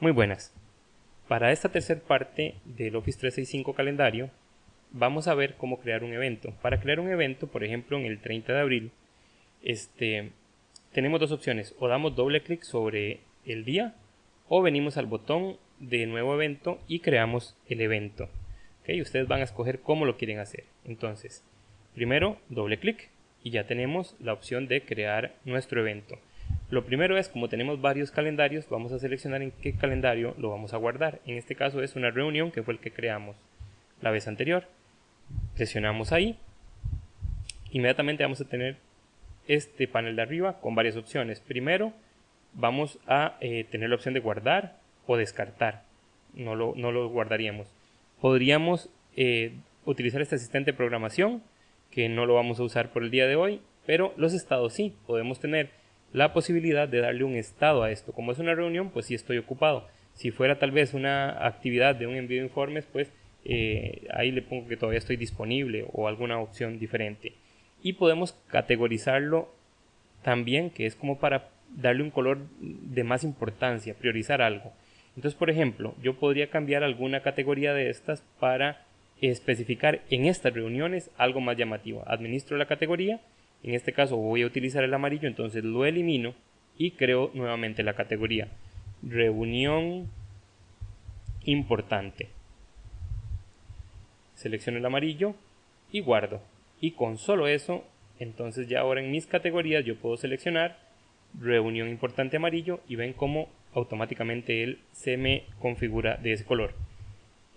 Muy buenas. Para esta tercera parte del Office 365 calendario, vamos a ver cómo crear un evento. Para crear un evento, por ejemplo, en el 30 de abril, este, tenemos dos opciones. O damos doble clic sobre el día o venimos al botón de nuevo evento y creamos el evento. ¿Okay? Ustedes van a escoger cómo lo quieren hacer. Entonces, primero doble clic y ya tenemos la opción de crear nuestro evento. Lo primero es, como tenemos varios calendarios, vamos a seleccionar en qué calendario lo vamos a guardar. En este caso es una reunión que fue el que creamos la vez anterior. Presionamos ahí. Inmediatamente vamos a tener este panel de arriba con varias opciones. Primero, vamos a eh, tener la opción de guardar o descartar. No lo, no lo guardaríamos. Podríamos eh, utilizar este asistente de programación, que no lo vamos a usar por el día de hoy, pero los estados sí. Podemos tener la posibilidad de darle un estado a esto. Como es una reunión, pues sí estoy ocupado. Si fuera tal vez una actividad de un envío de informes, pues eh, ahí le pongo que todavía estoy disponible o alguna opción diferente. Y podemos categorizarlo también, que es como para darle un color de más importancia, priorizar algo. Entonces, por ejemplo, yo podría cambiar alguna categoría de estas para especificar en estas reuniones algo más llamativo. Administro la categoría en este caso voy a utilizar el amarillo, entonces lo elimino y creo nuevamente la categoría reunión importante. Selecciono el amarillo y guardo. Y con solo eso, entonces ya ahora en mis categorías yo puedo seleccionar reunión importante amarillo y ven cómo automáticamente él se me configura de ese color.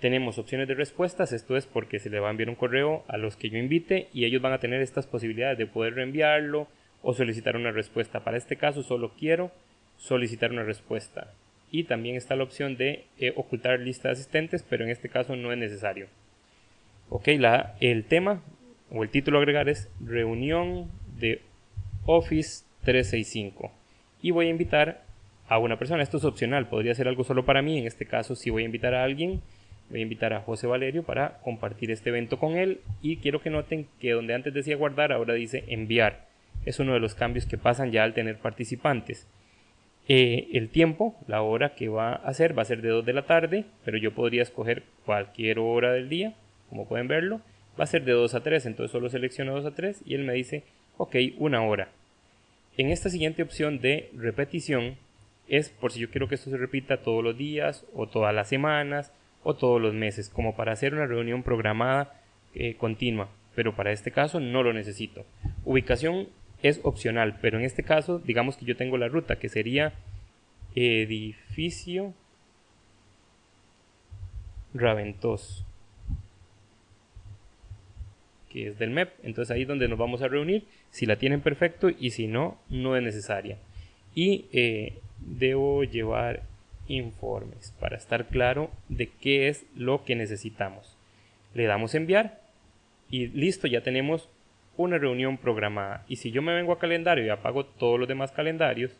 Tenemos opciones de respuestas, esto es porque se le va a enviar un correo a los que yo invite y ellos van a tener estas posibilidades de poder reenviarlo o solicitar una respuesta. Para este caso solo quiero solicitar una respuesta. Y también está la opción de eh, ocultar lista de asistentes, pero en este caso no es necesario. Ok, la, el tema o el título a agregar es reunión de Office 365. Y voy a invitar a una persona. Esto es opcional, podría ser algo solo para mí. En este caso, si voy a invitar a alguien, voy a invitar a José Valerio para compartir este evento con él y quiero que noten que donde antes decía guardar ahora dice enviar. Es uno de los cambios que pasan ya al tener participantes. Eh, el tiempo, la hora que va a hacer va a ser de 2 de la tarde, pero yo podría escoger cualquier hora del día, como pueden verlo. Va a ser de 2 a 3, entonces solo selecciono 2 a 3 y él me dice, ok, una hora. En esta siguiente opción de repetición es por si yo quiero que esto se repita todos los días o todas las semanas o todos los meses, como para hacer una reunión programada eh, continua, pero para este caso no lo necesito. Ubicación es opcional, pero en este caso digamos que yo tengo la ruta que sería edificio Raventos que es del MEP, entonces ahí es donde nos vamos a reunir, si la tienen perfecto y si no, no es necesaria. Y eh, debo llevar informes para estar claro de qué es lo que necesitamos. Le damos enviar y listo, ya tenemos una reunión programada. Y si yo me vengo a calendario y apago todos los demás calendarios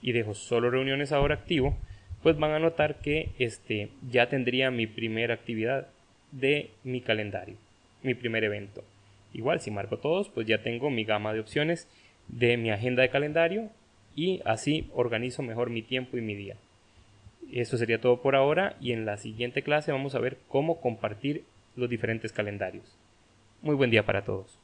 y dejo solo reuniones ahora activo, pues van a notar que este ya tendría mi primera actividad de mi calendario, mi primer evento. Igual si marco todos, pues ya tengo mi gama de opciones de mi agenda de calendario y así organizo mejor mi tiempo y mi día. Eso sería todo por ahora y en la siguiente clase vamos a ver cómo compartir los diferentes calendarios. Muy buen día para todos.